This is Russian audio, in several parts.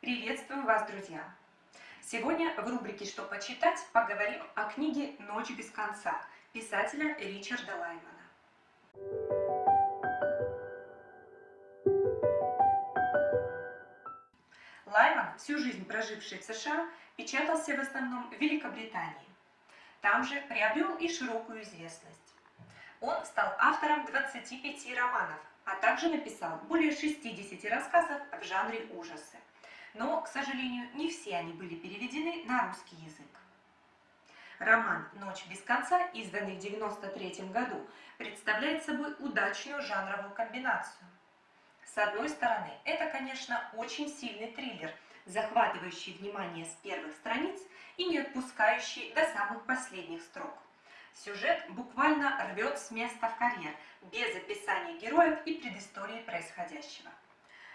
Приветствую вас, друзья! Сегодня в рубрике «Что почитать» поговорим о книге «Ночь без конца» писателя Ричарда Лаймана. Лайман, всю жизнь проживший в США, печатался в основном в Великобритании. Там же приобрел и широкую известность. Он стал автором 25 романов, а также написал более 60 рассказов в жанре ужасы. Но, к сожалению, не все они были переведены на русский язык. Роман «Ночь без конца», изданный в 1993 году, представляет собой удачную жанровую комбинацию. С одной стороны, это, конечно, очень сильный триллер, захватывающий внимание с первых страниц и не отпускающий до самых последних строк. Сюжет буквально рвет с места в карьер, без описания героев и предыстории происходящего.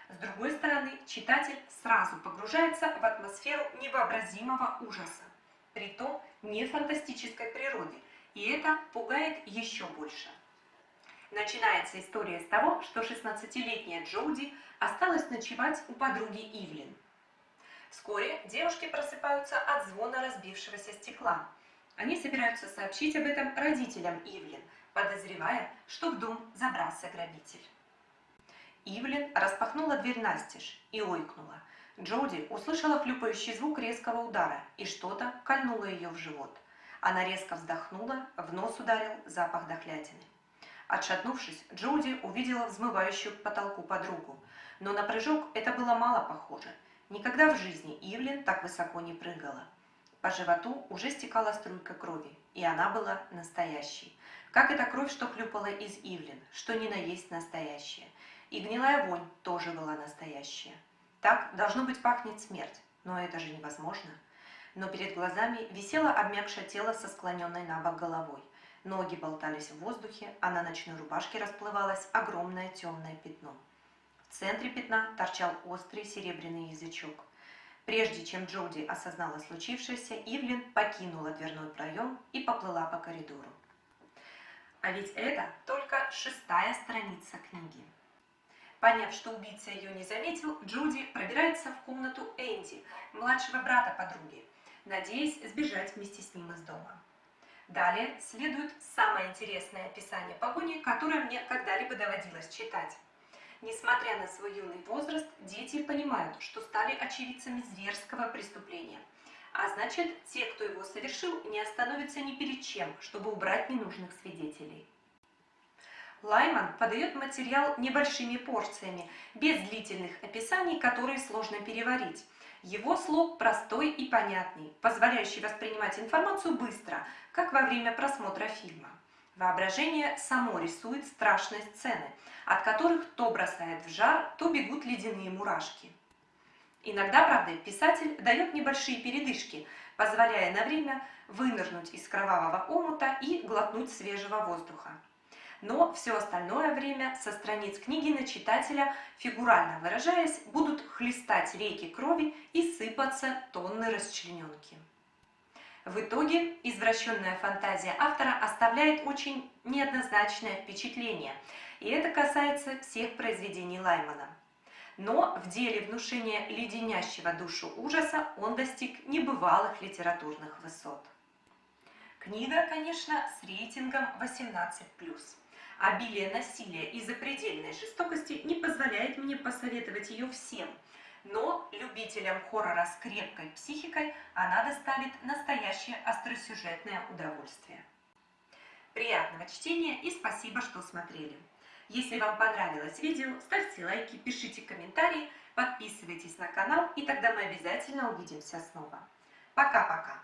С другой стороны, читатель сразу погружается в атмосферу невообразимого ужаса, притом не фантастической природе, и это пугает еще больше. Начинается история с того, что 16-летняя Джоуди осталась ночевать у подруги Ивлин. Вскоре девушки просыпаются от звона разбившегося стекла – они собираются сообщить об этом родителям Ивлин, подозревая, что в дом забрался грабитель. Ивлин распахнула дверь настежь и ойкнула. Джоуди услышала хлюпающий звук резкого удара, и что-то кольнуло ее в живот. Она резко вздохнула, в нос ударил запах дохлятины. Отшатнувшись, Джоуди увидела взмывающую к потолку подругу. Но на прыжок это было мало похоже. Никогда в жизни Ивлин так высоко не прыгала. По животу уже стекала струйка крови, и она была настоящей. Как эта кровь, что хлюпала из Ивлин, что ни на есть настоящая. И гнилая вонь тоже была настоящая. Так, должно быть, пахнет смерть, но это же невозможно. Но перед глазами висело обмякшее тело со склоненной на бок головой. Ноги болтались в воздухе, а на ночной рубашке расплывалось огромное темное пятно. В центре пятна торчал острый серебряный язычок – Прежде чем Джоуди осознала случившееся, Ивлин покинула дверной проем и поплыла по коридору. А ведь это только шестая страница книги. Поняв, что убийца ее не заметил, Джуди пробирается в комнату Энди, младшего брата подруги, надеясь сбежать вместе с ним из дома. Далее следует самое интересное описание погони, которое мне когда-либо доводилось читать. Несмотря на свой юный возраст, дети понимают, что стали очевидцами зверского преступления. А значит, те, кто его совершил, не остановятся ни перед чем, чтобы убрать ненужных свидетелей. Лайман подает материал небольшими порциями, без длительных описаний, которые сложно переварить. Его слог простой и понятный, позволяющий воспринимать информацию быстро, как во время просмотра фильма. Воображение само рисует страшные сцены, от которых то бросает в жар, то бегут ледяные мурашки. Иногда, правда, писатель дает небольшие передышки, позволяя на время вынырнуть из кровавого омута и глотнуть свежего воздуха. Но все остальное время со страниц книги на читателя, фигурально выражаясь, будут хлестать реки крови и сыпаться тонны расчлененки. В итоге извращенная фантазия автора оставляет очень неоднозначное впечатление, и это касается всех произведений Лаймана. Но в деле внушения леденящего душу ужаса он достиг небывалых литературных высот. Книга, конечно, с рейтингом 18+. Обилие насилия и запредельной жестокости не позволяет мне посоветовать ее всем – но любителям хоррора с крепкой психикой она доставит настоящее остросюжетное удовольствие. Приятного чтения и спасибо, что смотрели. Если вам понравилось видео, ставьте лайки, пишите комментарии, подписывайтесь на канал, и тогда мы обязательно увидимся снова. Пока-пока!